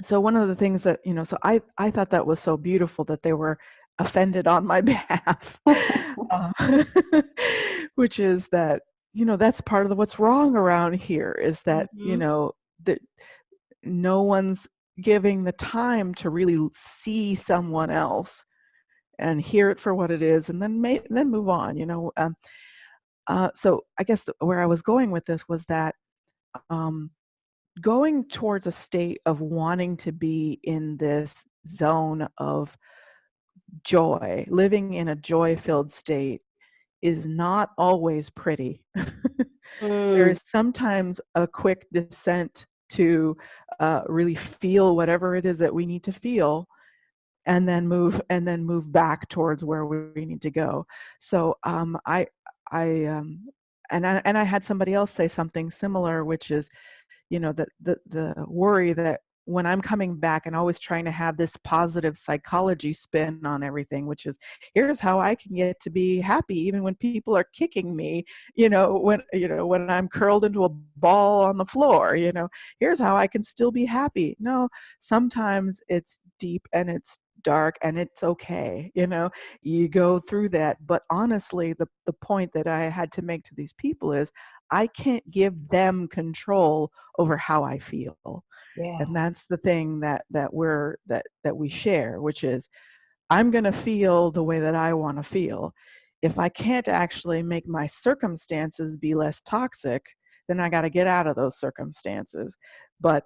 So one of the things that you know so i i thought that was so beautiful that they were offended on my behalf uh, which is that you know that's part of the, what's wrong around here is that mm-hmm. you know that no one's giving the time to really see someone else and hear it for what it is and then may, then move on you know um, uh, so i guess the, where i was going with this was that um, going towards a state of wanting to be in this zone of joy living in a joy filled state is not always pretty mm. there is sometimes a quick descent to uh, really feel whatever it is that we need to feel and then move and then move back towards where we need to go so um, i i um, and I, and I had somebody else say something similar which is you know the the, the worry that when I'm coming back and always trying to have this positive psychology spin on everything, which is here's how I can get to be happy even when people are kicking me, you know, when you know, when I'm curled into a ball on the floor, you know, here's how I can still be happy. No, sometimes it's deep and it's dark and it's okay you know you go through that but honestly the the point that i had to make to these people is i can't give them control over how i feel yeah. and that's the thing that that we're that that we share which is i'm going to feel the way that i want to feel if i can't actually make my circumstances be less toxic then i got to get out of those circumstances but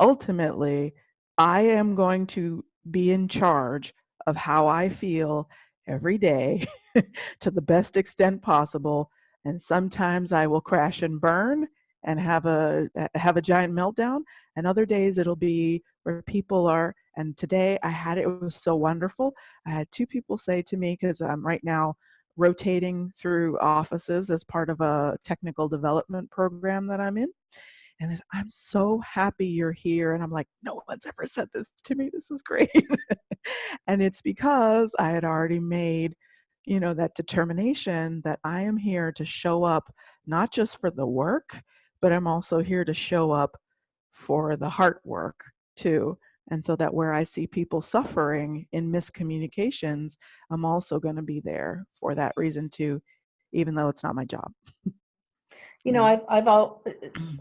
ultimately i am going to be in charge of how i feel every day to the best extent possible and sometimes i will crash and burn and have a have a giant meltdown and other days it'll be where people are and today i had it, it was so wonderful. I had two people say to me because i'm right now rotating through offices as part of a technical development program that i'm in and there's, i'm so happy you're here and i'm like no one's ever said this to me this is great. And it's because i had already made you know that determination that i am here to show up not just for the work but I'm also here to show up for the heart work too. And so that where I see people suffering in miscommunications, I'm also going to be there for that reason too, even though it's not my job. You know, I've, I've all, uh, uh, mm.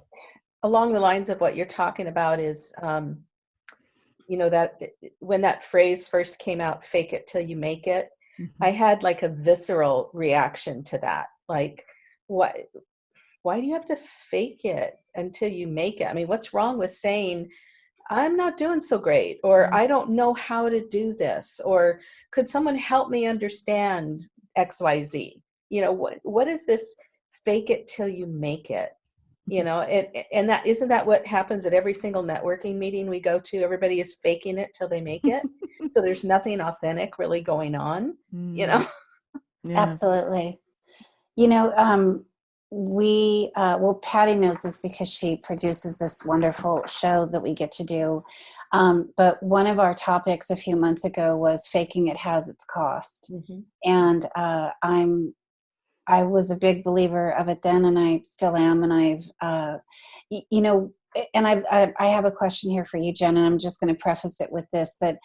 along the lines of what you're talking about is, um, you know, that uh, when that phrase first came out, fake it till you make it, mm-hmm. I had like a visceral reaction to that. Like, what why do you have to fake it until you make it? I mean, what's wrong with saying, I'm not doing so great, or mm-hmm. I don't know how to do this, or could someone help me understand XYZ? You know, what what is this fake it till you make it? You mm-hmm. know, and and that isn't that what happens at every single networking meeting we go to? Everybody is faking it till they make it. so there's nothing authentic really going on, mm. you know. Yeah. Absolutely. You know, um, we uh, well patty knows this because she produces this wonderful show that we get to do um, but one of our topics a few months ago was faking it has its cost mm-hmm. and uh, i'm i was a big believer of it then and i still am and i've uh, y- you know and I, I, I have a question here for you jen and i'm just going to preface it with this that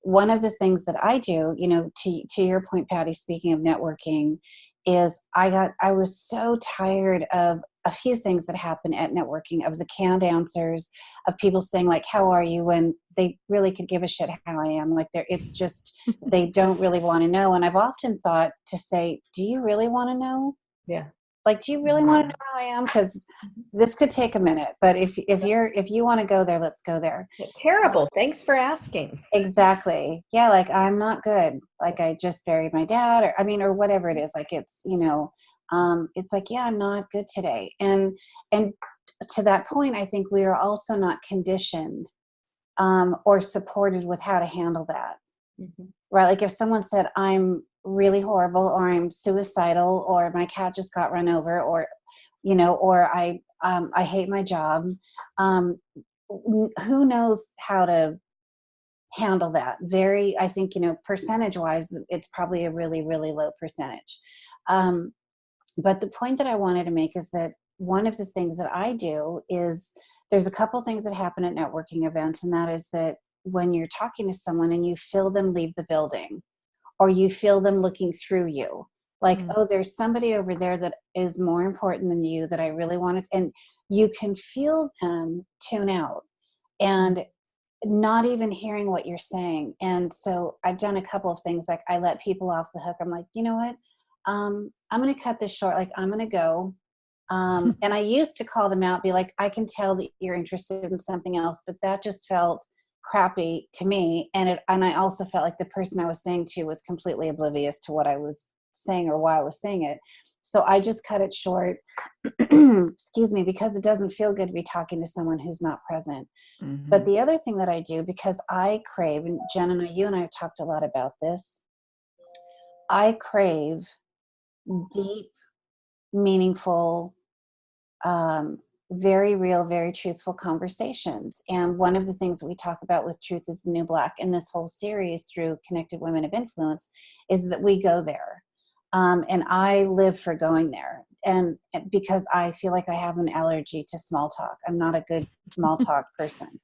one of the things that i do you know to to your point patty speaking of networking is I got I was so tired of a few things that happen at networking of the canned answers of people saying like how are you? when they really could give a shit how I am like they're it's just they don't really want to know and I've often thought to say do you really want to know? Yeah like do you really want to know how i am? Because this could take a minute but if if you're if you want to go there let's go there. Terrible. Thanks for asking. Exactly. Yeah like i'm not good. Like i just buried my dad or i mean or whatever it is. Like it's you know um it's like yeah i'm not good today. And and to that point i think we are also not conditioned um or supported with how to handle that. Mm-hmm. right? Like if someone said i'm really horrible or I'm suicidal or my cat just got run over or you know or I um, I hate my job. Um, who knows how to handle that? Very I think you know percentage wise it's probably a really really low percentage. Um, but the point that I wanted to make is that one of the things that I do is there's a couple things that happen at networking events and that is that when you're talking to someone and you feel them leave the building or you feel them looking through you. Like mm. oh there's somebody over there that is more important than you that i really wanted and you can feel them tune out and not even hearing what you're saying. And so i've done a couple of things like i let people off the hook. I'm like you know what? Um, i'm going to cut this short. Like i'm going to go. Um, and i used to call them out be like i can tell that you're interested in something else but that just felt crappy to me and it and i also felt like the person i was saying to was completely oblivious to what i was saying or why i was saying it so i just cut it short excuse me because it doesn't feel good to be talking to someone who's not present mm-hmm. but the other thing that i do because i crave and jen and I, you and i have talked a lot about this i crave deep meaningful um, very real, very truthful conversations. And one of the things that we talk about with Truth is the New Black in this whole series through Connected Women of Influence is that we go there. Um, and I live for going there. And because I feel like I have an allergy to small talk, I'm not a good small talk person.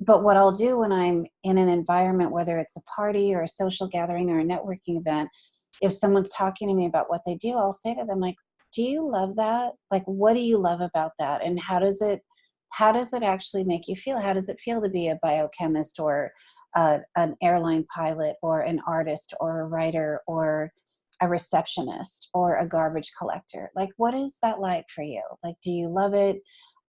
But what I'll do when I'm in an environment, whether it's a party or a social gathering or a networking event, if someone's talking to me about what they do, I'll say to them, like, do you love that? Like what do you love about that? And how does it how does it actually make you feel? How does it feel to be a biochemist or uh, an airline pilot or an artist or a writer or a receptionist or a garbage collector? Like what is that like for you? Like do you love it?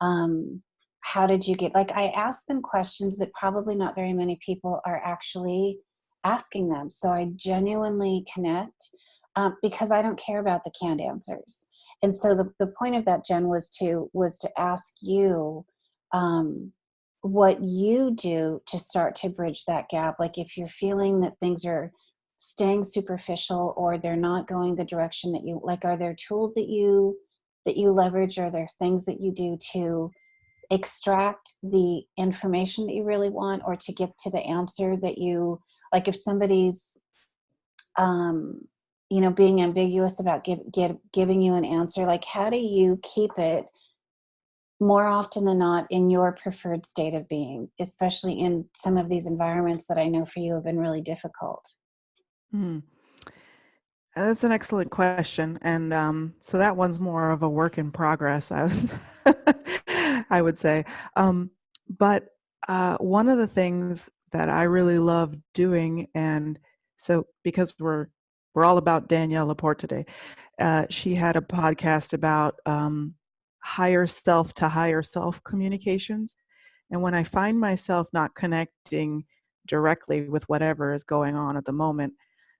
Um how did you get like i asked them questions that probably not very many people are actually asking them. So i genuinely connect um, because i don't care about the canned answers. And so the, the point of that jen was to was to ask you um, what you do to start to bridge that gap. Like if you're feeling that things are staying superficial or they're not going the direction that you like are there tools that you that you leverage? Are there things that you do to extract the information that you really want or to get to the answer that you like if somebody's um you know being ambiguous about give, give, giving you an answer like how do you keep it more often than not in your preferred state of being especially in some of these environments that i know for you have been really difficult hmm. that's an excellent question and um, so that one's more of a work in progress i was i would say um, but uh, one of the things that i really love doing and so because we're we're all about Danielle LaPorte today. Uh, she had a podcast about um, higher self to higher self communications. And when I find myself not connecting directly with whatever is going on at the moment,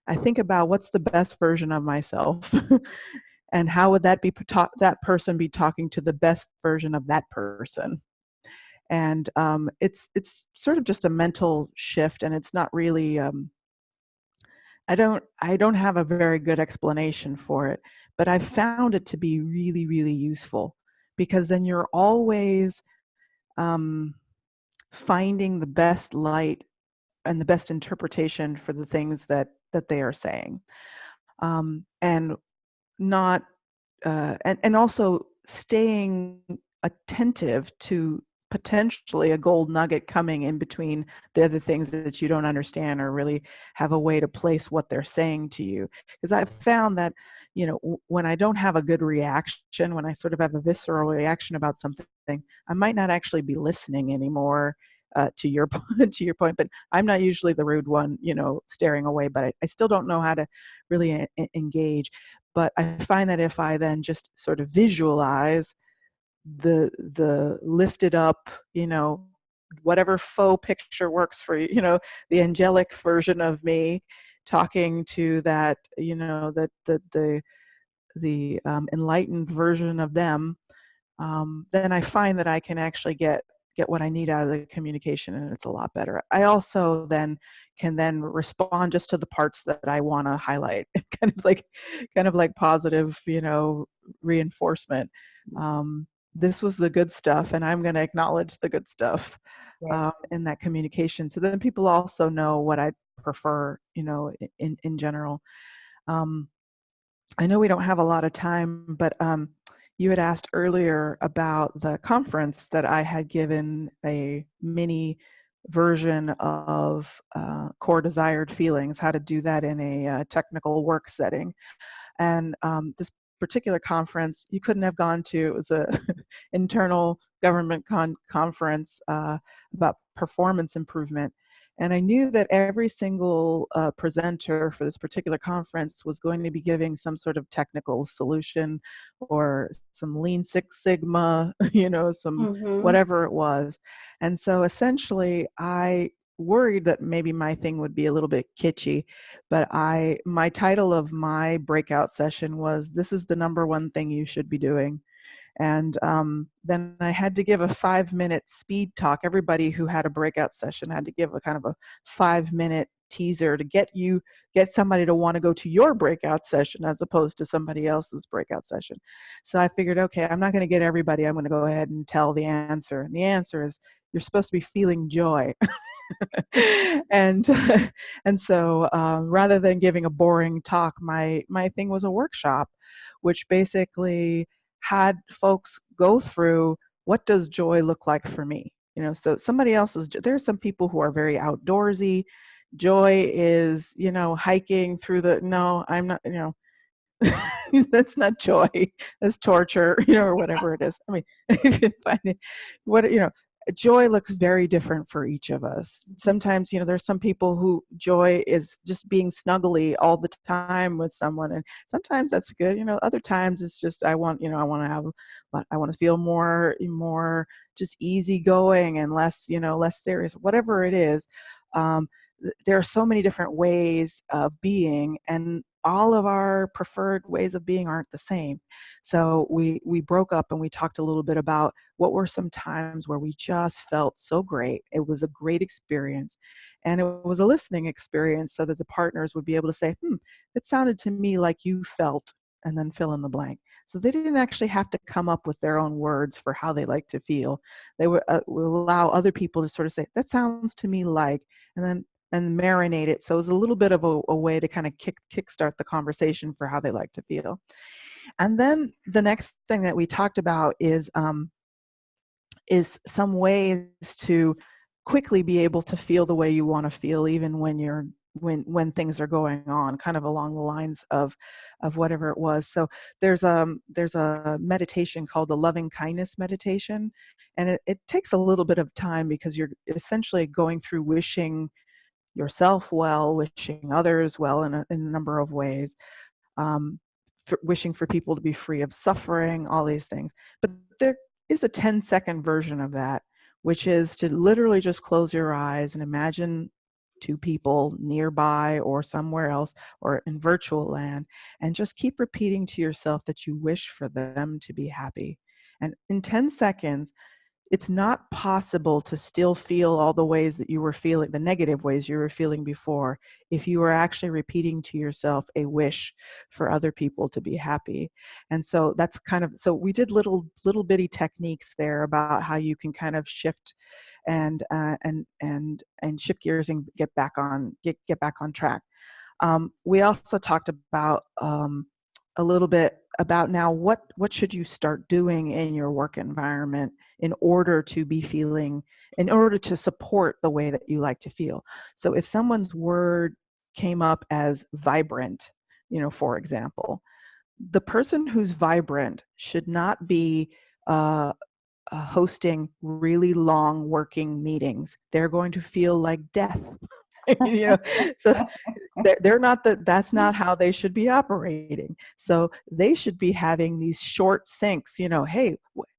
I think about what's the best version of myself, and how would that be that person be talking to the best version of that person. And um, it's it's sort of just a mental shift, and it's not really um, I don't I don't have a very good explanation for it, but I've found it to be really really useful because then you're always um, finding the best light and the best interpretation for the things that that they are saying, um, and not uh, and and also staying attentive to potentially a gold nugget coming in between the other things that you don't understand or really have a way to place what they're saying to you. Because i've found that you know when i don't have a good reaction when i sort of have a visceral reaction about something i might not actually be listening anymore uh, to your to your point but i'm not usually the rude one you know staring away but i, I still don't know how to really engage. But i find that if i then just sort of visualize the the lifted up you know whatever faux picture works for you you know the angelic version of me talking to that you know that the the the um, enlightened version of them um, then i find that i can actually get get what I need out of the communication and it's a lot better. I also then can then respond just to the parts that I want to highlight, kind of like, kind of like positive, you know, reinforcement. Um, this was the good stuff, and I'm going to acknowledge the good stuff um, in that communication. So then people also know what I prefer, you know, in in general. Um, I know we don't have a lot of time, but um, you had asked earlier about the conference that I had given a mini version of uh, core desired feelings, how to do that in a uh, technical work setting. And um, this particular conference you couldn't have gone to. It was a internal government con- conference uh, about performance improvement. And I knew that every single uh, presenter for this particular conference was going to be giving some sort of technical solution or some Lean Six Sigma, you know, some Mhm. whatever it was. And so essentially, I worried that maybe my thing would be a little bit kitschy, but I my title of my breakout session was "This is the number one thing you should be doing." And um, then I had to give a five minute speed talk. Everybody who had a breakout session had to give a kind of a five minute teaser to get you get somebody to want to go to your breakout session as opposed to somebody else's breakout session. So I figured, okay, I'm not going to get everybody. I'm going to go ahead and tell the answer. And the answer is you're supposed to be feeling joy. and and so um, rather than giving a boring talk, my my thing was a workshop, which basically had folks go through what does joy look like for me. You know, so somebody else's. There's some people who are very outdoorsy. Joy is you know hiking through the. No, I'm not. You know. that's not joy that's torture you know or whatever it is i mean if you find it what you know joy looks very different for each of us. Sometimes, you know, there's some people who joy is just being snuggly all the time with someone, and sometimes that's good. You know, other times it's just I want, you know, I want to have, I want to feel more, more just easygoing and less, you know, less serious. Whatever it is, um, there are so many different ways of being, and all of our preferred ways of being aren't the same. So we we broke up and we talked a little bit about what were some times where we just felt so great. It was a great experience. And it was a listening experience so that the partners would be able to say, hmm, it sounded to me like you felt, and then fill in the blank. So they didn't actually have to come up with their own words for how they like to feel. They would, uh, would allow other people to sort of say, that sounds to me like, and then and marinate it. So it was a little bit of a, a way to kind of kick kickstart the conversation for how they like to feel. And then the next thing that we talked about is um, is some ways to quickly be able to feel the way you want to feel, even when you're when when things are going on kind of along the lines of of whatever it was so there's um there's a meditation called the loving kindness meditation and it, it takes a little bit of time because you're essentially going through wishing yourself well, wishing others well in a, in a number of ways, um, for wishing for people to be free of suffering, all these things. But there is a 10 second version of that, which is to literally just close your eyes and imagine two people nearby or somewhere else or in virtual land and just keep repeating to yourself that you wish for them to be happy. And in 10 seconds, it's not possible to still feel all the ways that you were feeling, the negative ways you were feeling before, if you were actually repeating to yourself a wish for other people to be happy. And so that's kind of, so we did little, little bitty techniques there about how you can kind of shift and, uh, and, and, and shift gears and get back on, get, get back on track. Um, we also talked about um, a little bit about now what what should you start doing in your work environment in order to be feeling in order to support the way that you like to feel? So if someone's word came up as vibrant you know for example the person who's vibrant should not be uh, hosting really long working meetings. They're going to feel like death you know so they're, they're not that that's not how they should be operating so they should be having these short syncs you know hey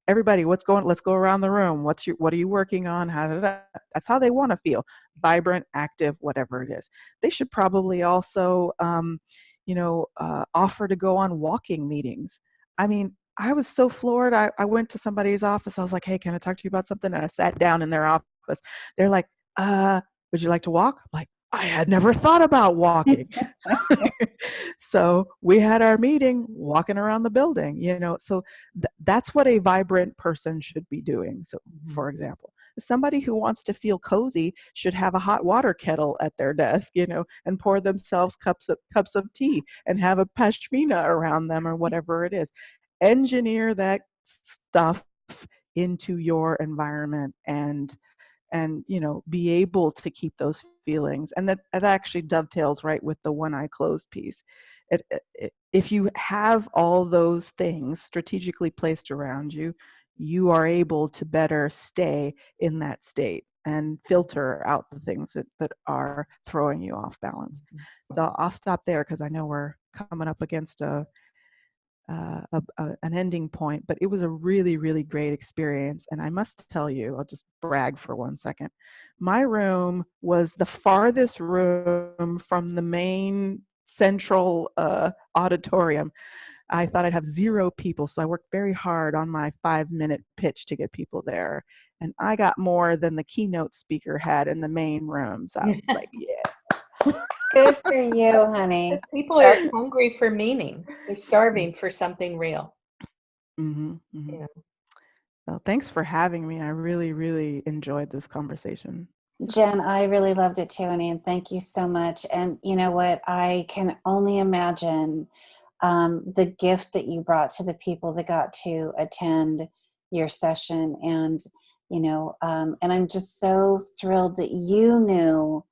everybody what's going let's go around the room what's your what are you working on how did that's how they want to feel vibrant active whatever it is they should probably also um, you know uh, offer to go on walking meetings i mean I was so floored. I, I went to somebody's office. I was like, hey, can I talk to you about something? And I sat down in their office. They're like, uh, would you like to walk? I'm like, I had never thought about walking. so we had our meeting walking around the building, you know. So th- that's what a vibrant person should be doing. So, mm-hmm. for example, somebody who wants to feel cozy should have a hot water kettle at their desk, you know, and pour themselves cups of cups of tea and have a pashmina around them or mm-hmm. whatever it is. Engineer that stuff into your environment and and you know be able to keep those feelings and that, that actually dovetails right with the one eye closed piece. It, it, if you have all those things strategically placed around you you are able to better stay in that state and filter out the things that, that are throwing you off balance. Mm-hmm. So i'll stop there because i know we're coming up against a uh, a, a, an ending point, but it was a really, really great experience. And I must tell you, I'll just brag for one second. My room was the farthest room from the main central uh, auditorium. I thought I'd have zero people, so I worked very hard on my five minute pitch to get people there. And I got more than the keynote speaker had in the main room. So I was like, yeah. Good for you, honey. Because people are hungry for meaning. They're starving for something real. hmm hmm Yeah. Well, thanks for having me. I really, really enjoyed this conversation. Jen, I really loved it too, Annie, and thank you so much. And you know what? I can only imagine um, the gift that you brought to the people that got to attend your session. And, you know, um, and I'm just so thrilled that you knew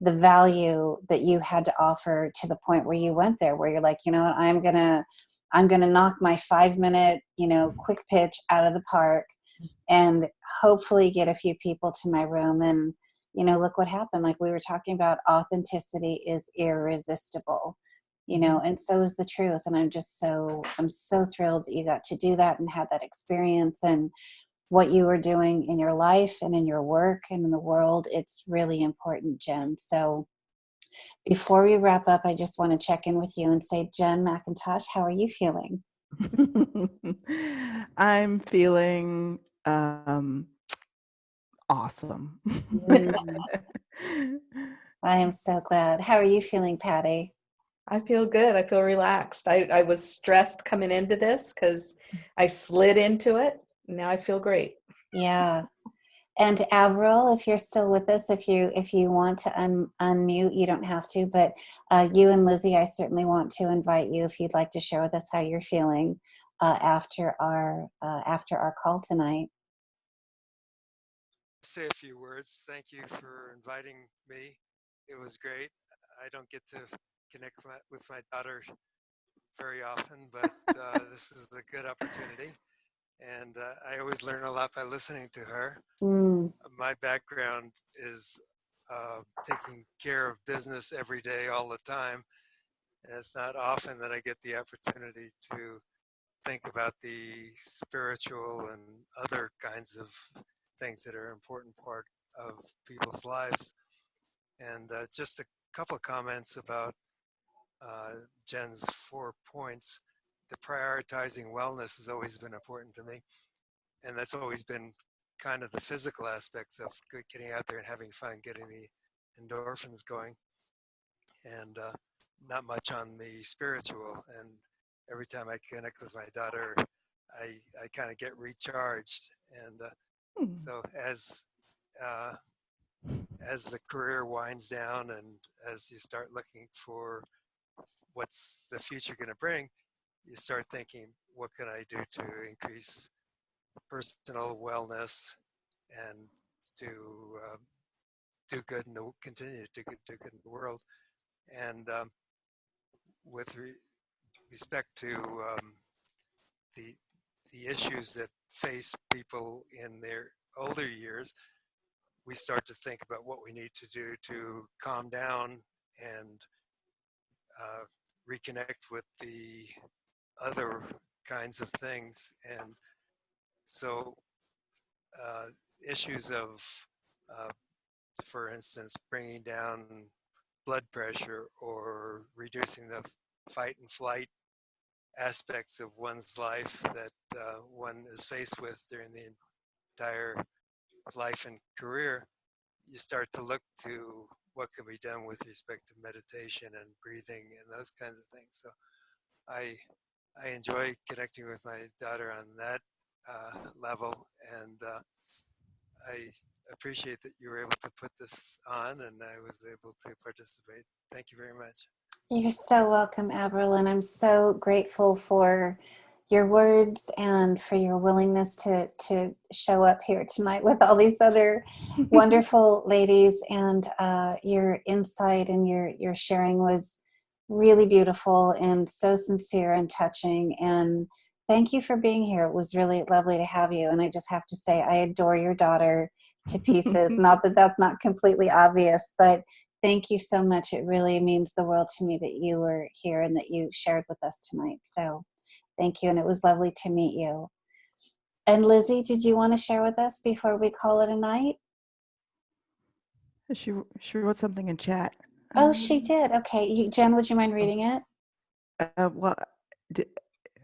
the value that you had to offer to the point where you went there, where you're like, you know what, I'm gonna, I'm gonna knock my five minute, you know, quick pitch out of the park and hopefully get a few people to my room. And you know look what happened like we were talking about authenticity is irresistible you know mm-hmm. and so is the truth and i'm just so i'm so thrilled that you got to do that and have that experience and what you are doing in your life and in your work and in the world it's really important jen so before we wrap up i just want to check in with you and say jen mcintosh how are you feeling I'm feeling um, awesome. Mm. i am so glad how are you feeling patty I feel good. I feel relaxed. I, I was stressed coming into this because I slid into it. Now I feel great. Yeah. And Avril, if you're still with us, if you if you want to un, unmute, you don't have to. But uh, you and Lizzie, I certainly want to invite you if you'd like to share with us how you're feeling uh, after our uh, after our call tonight. say a few words. Thank you for inviting me. It was great. I don't get to connect with my, with my daughter very often, but uh, this is a good opportunity. And uh, I always learn a lot by listening to her. Mm, My background is uh, taking care of business every day, all the time. And it's not often that I get the opportunity to think about the spiritual and other kinds of things that are an important part of people's lives. And uh, just a couple of comments about uh, Jen's four points. The prioritizing wellness has always been important to me. And that's always been kind of the physical aspects of getting out there and having fun, getting the endorphins going. And uh, not much on the spiritual. And every time I connect with my daughter, I, I kind of get recharged. And uh, Hmm. so as uh, as the career winds down and as you start looking for what's the future going to bring, you start thinking, what can I do to increase personal wellness and to um, do good in the continue to do good in the world. And um, with re- respect to um, the the issues that face people in their older years, we start to think about what we need to do to calm down and uh, reconnect with the other kinds of things. And so, uh, issues of, uh, for instance, bringing down blood pressure or reducing the fight and flight aspects of one's life that uh, one is faced with during the entire life and career, you start to look to what can be done with respect to meditation and breathing and those kinds of things. So I I enjoy connecting with my daughter on that uh, level, and uh, I appreciate that you were able to put this on, and I was able to participate. Thank you very much. You're so welcome, Avril, and I'm so grateful for your words and for your willingness to to show up here tonight with all these other wonderful ladies. And uh, your insight and your your sharing was really beautiful and so sincere and touching. And thank you for being here. It was really lovely to have you. And I just have to say, I adore your daughter to pieces. not that that's not completely obvious, but thank you so much. It really means the world to me that you were here and that you shared with us tonight. So thank you. And it was lovely to meet you. And Lizzie, did you want to share with us before we call it a night? She she wrote something in chat. Oh, Um, she did. Okay. You, Jen, would you mind reading it? Uh, well, d-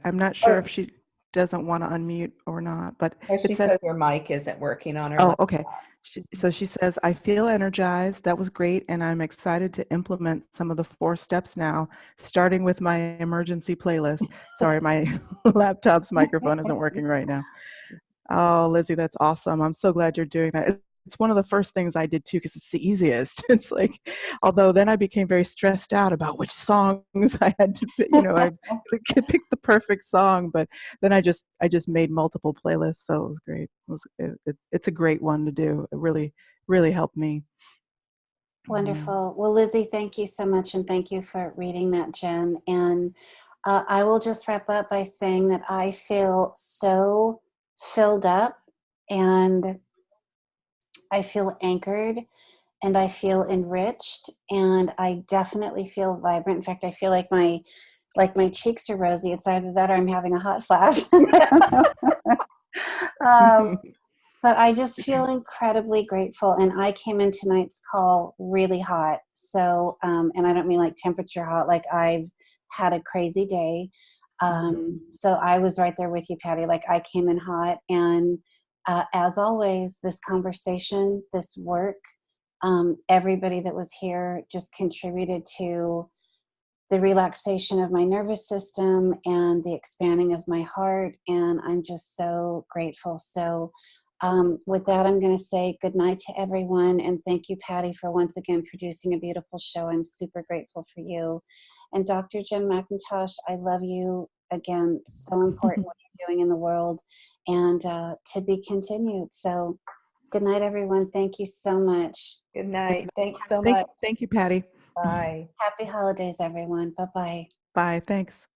I'm not sure Or- if she doesn't want to unmute or not, but Oh, she says, says her mic isn't working on her. oh, laptop. okay. She, so she says, I feel energized. That was great. And I'm excited to implement some of the four steps now, starting with my emergency playlist. Sorry, my laptop's microphone isn't working right now. Oh, Lizzie, that's awesome. I'm so glad you're doing that. It- It's one of the first things I did too, because it's the easiest. It's like, although then I became very stressed out about which songs I had to, you know, I pick the perfect song, but then I just, I just made multiple playlists. So it was great. It was, it, it, it's a great one to do. It really, really helped me. Mm. Wonderful. Well, Lizzie, thank you so much. And thank you for reading that, Jen. And uh, I will just wrap up by saying that I feel so filled up and I feel anchored and I feel enriched and I definitely feel vibrant. In fact, I feel like my like my cheeks are rosy. It's either that or I'm having a hot flash. um, but I just feel incredibly grateful. And I came in tonight's call really hot. So, um, and I don't mean like temperature hot, like I've had a crazy day. Um, so I was right there with you, Patty. Like I came in hot. And uh, as always, this conversation, this work, um, everybody that was here just contributed to the relaxation of my nervous system and the expanding of my heart. And I'm just so grateful. So, um, with that, I'm going to say good night to everyone. And thank you, Patty, for once again producing a beautiful show. I'm super grateful for you. And Dr. Jim McIntosh, I love you again. So important doing in the world and uh, to be continued. So, good night, everyone. Thank you so much. Good night. Thanks so Thank, much. thank you, Patty. Bye. Happy holidays, everyone. Bye bye. Bye. Thanks.